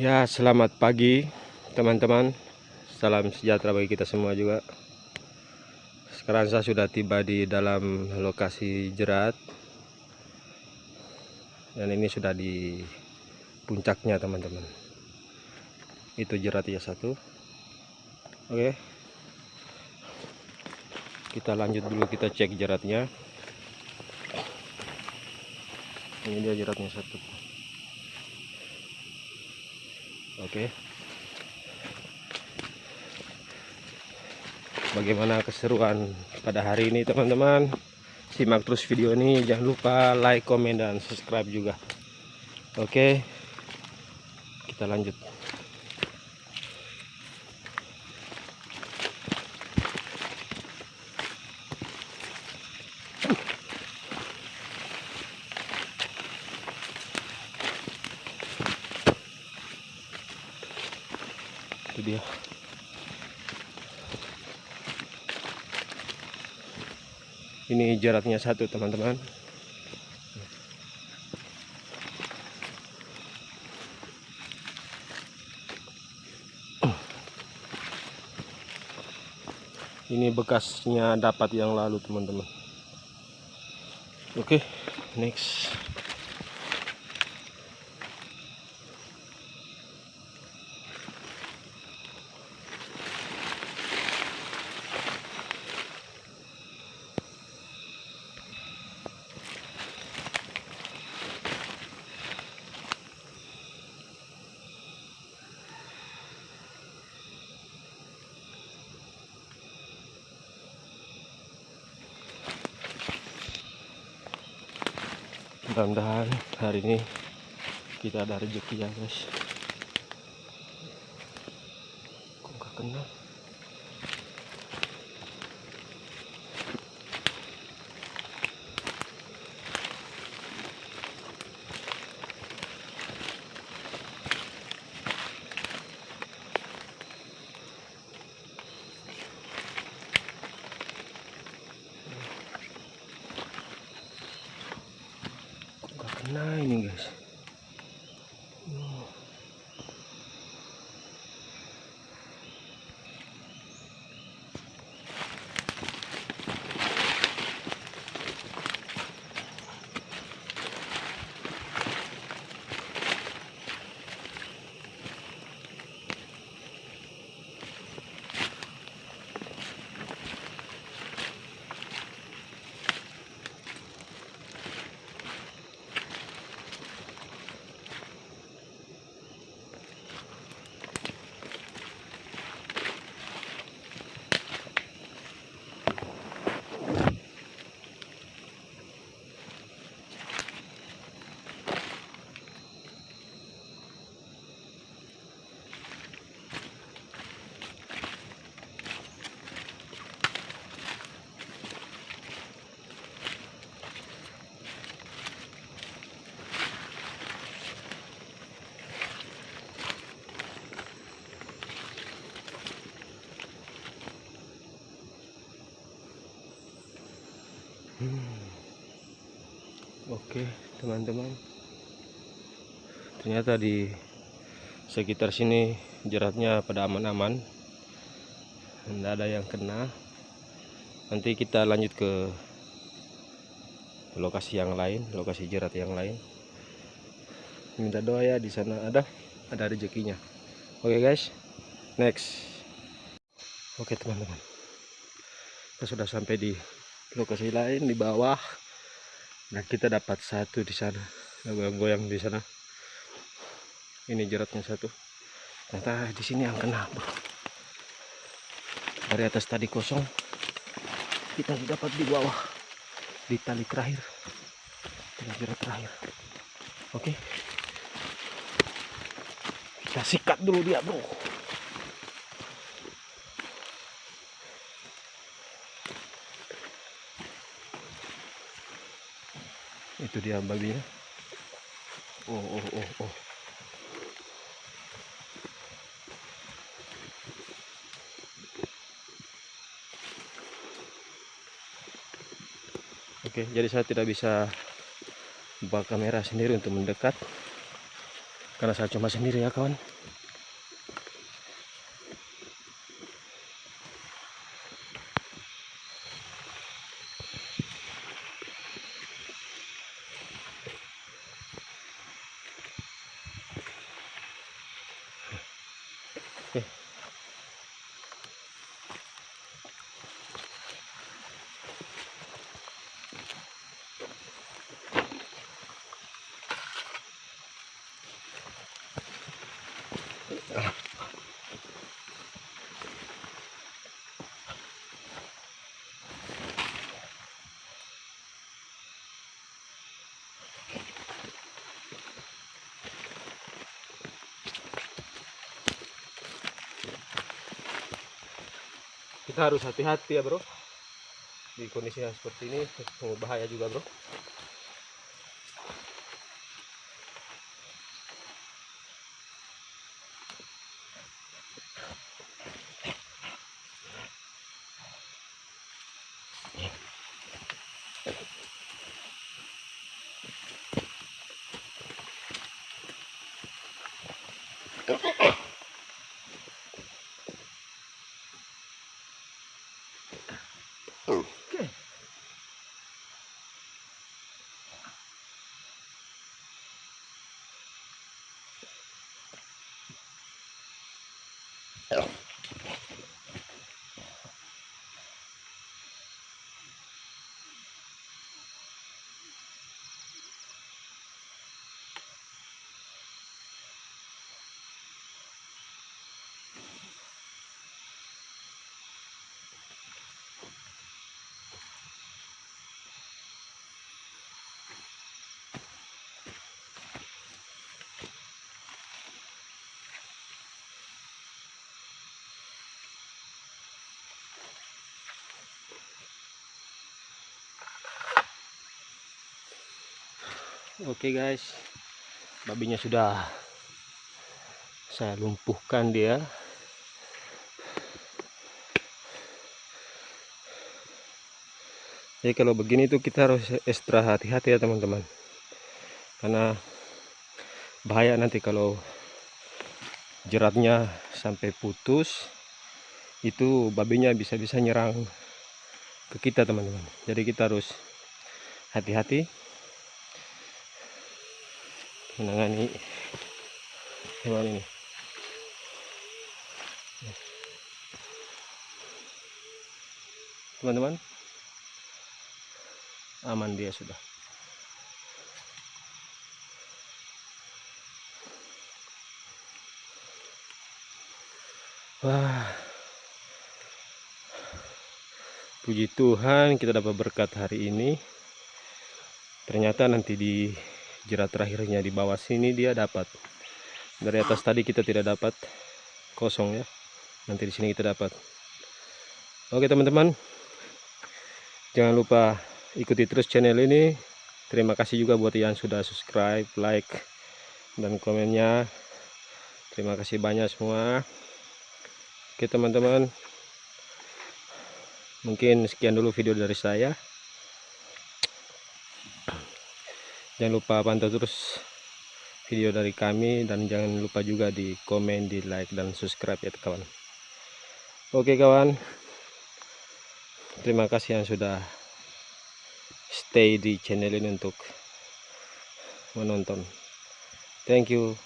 Ya, selamat pagi teman-teman. Salam sejahtera bagi kita semua juga. Sekarang saya sudah tiba di dalam lokasi jerat. Dan ini sudah di puncaknya, teman-teman. Itu jerat ya satu. Oke. Kita lanjut dulu kita cek jeratnya. Ini dia jeratnya satu. Oke. Bagaimana keseruan pada hari ini teman-teman? Simak terus video ini, jangan lupa like, komen dan subscribe juga. Oke. Kita lanjut. itu dia ini jaraknya satu teman-teman. Ini bekasnya dapat yang lalu teman-teman. Oke next mudah-mudahan hari ini kita ada rezeki ya guys. Kok gak kena kok gak kena ini guys Oke, teman-teman. Ternyata di sekitar sini jeratnya pada aman-aman. Tidak ada yang kena. Nanti kita lanjut ke lokasi yang lain, lokasi jerat yang lain. Minta doa ya di sana ada ada rezekinya. Oke, guys. Next. Oke, teman-teman. Kita sudah sampai di lokasi lain di bawah nah kita dapat satu di sana. Goyang-goyang di sana. Ini jeratnya satu. Ternyata di sini yang kena bro dari atas tadi kosong. Kita dapat di bawah. Di tali terakhir. Tali jerat terakhir. Oke. Kita sikat dulu dia bro itu dia babinya oh oh oh oh. Oke jadi saya tidak bisa bawa kamera sendiri untuk mendekat. Karena saya cuma sendiri ya kawan kita harus hati-hati ya bro. Di kondisi yang seperti ini bahaya juga bro Oh. Oke. Oke guys, babinya sudah saya lumpuhkan dia. Jadi kalau begini tuh kita harus ekstra hati-hati ya teman-teman, karena bahaya nanti kalau jeratnya sampai putus, itu babinya bisa-bisa nyerang ke kita teman-teman. Jadi kita harus hati-hati menangani hewan ini. Teman-teman aman dia sudah. Wah. Puji Tuhan kita dapat berkat hari ini. Ternyata nanti di jerat terakhirnya di bawah sini dia dapat. Dari atas tadi kita tidak dapat kosong ya. Nanti di sini kita dapat. Oke teman-teman. Jangan lupa ikuti terus channel ini. Terima kasih juga buat yang sudah subscribe like dan komennya. Terima kasih banyak semua. Oke teman-teman. Mungkin sekian dulu video dari saya jangan lupa pantau terus video dari kami dan jangan lupa juga di komen di like dan subscribe ya kawan. Oke kawan. Terima kasih yang sudah stay di channel ini untuk menonton. Thank you